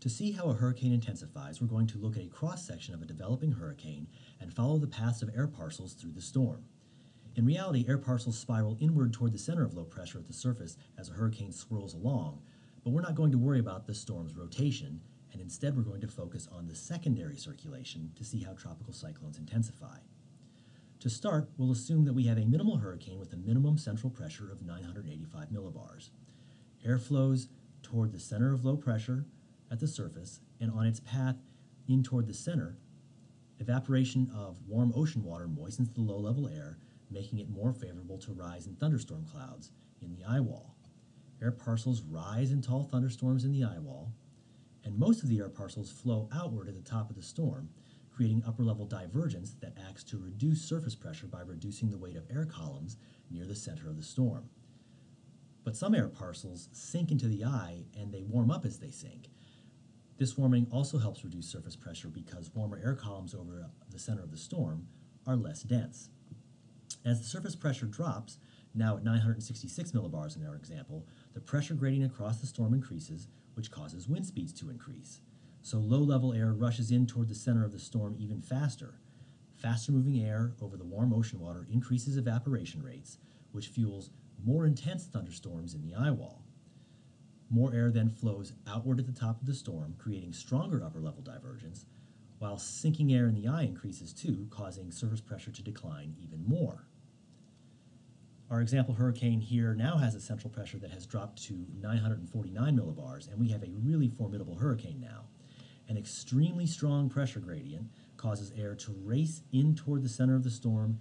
To see how a hurricane intensifies, we're going to look at a cross-section of a developing hurricane and follow the paths of air parcels through the storm. In reality, air parcels spiral inward toward the center of low pressure at the surface as a hurricane swirls along, but we're not going to worry about the storm's rotation, and instead we're going to focus on the secondary circulation to see how tropical cyclones intensify. To start, we'll assume that we have a minimal hurricane with a minimum central pressure of 985 millibars. Air flows toward the center of low pressure at the surface, and on its path in toward the center, evaporation of warm ocean water moistens the low-level air, making it more favorable to rise in thunderstorm clouds in the eye wall. Air parcels rise in tall thunderstorms in the eye wall, and most of the air parcels flow outward at the top of the storm, creating upper-level divergence that acts to reduce surface pressure by reducing the weight of air columns near the center of the storm. But some air parcels sink into the eye and they warm up as they sink, this warming also helps reduce surface pressure because warmer air columns over the center of the storm are less dense. As the surface pressure drops, now at 966 millibars in our example, the pressure gradient across the storm increases, which causes wind speeds to increase. So low-level air rushes in toward the center of the storm even faster. Faster moving air over the warm ocean water increases evaporation rates, which fuels more intense thunderstorms in the eye wall. More air then flows outward at the top of the storm, creating stronger upper level divergence, while sinking air in the eye increases too, causing surface pressure to decline even more. Our example hurricane here now has a central pressure that has dropped to 949 millibars, and we have a really formidable hurricane now. An extremely strong pressure gradient causes air to race in toward the center of the storm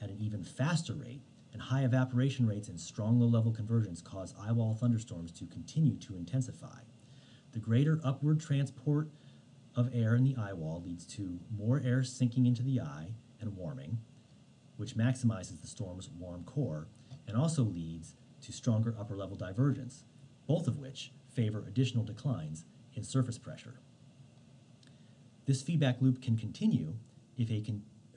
at an even faster rate, high evaporation rates and strong low-level convergence cause eyewall thunderstorms to continue to intensify. The greater upward transport of air in the eyewall leads to more air sinking into the eye and warming, which maximizes the storm's warm core, and also leads to stronger upper-level divergence, both of which favor additional declines in surface pressure. This feedback loop can continue if a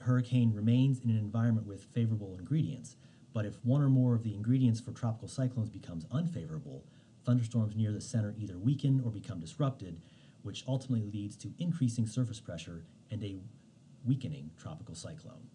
hurricane remains in an environment with favorable ingredients, but if one or more of the ingredients for tropical cyclones becomes unfavorable, thunderstorms near the center either weaken or become disrupted, which ultimately leads to increasing surface pressure and a weakening tropical cyclone.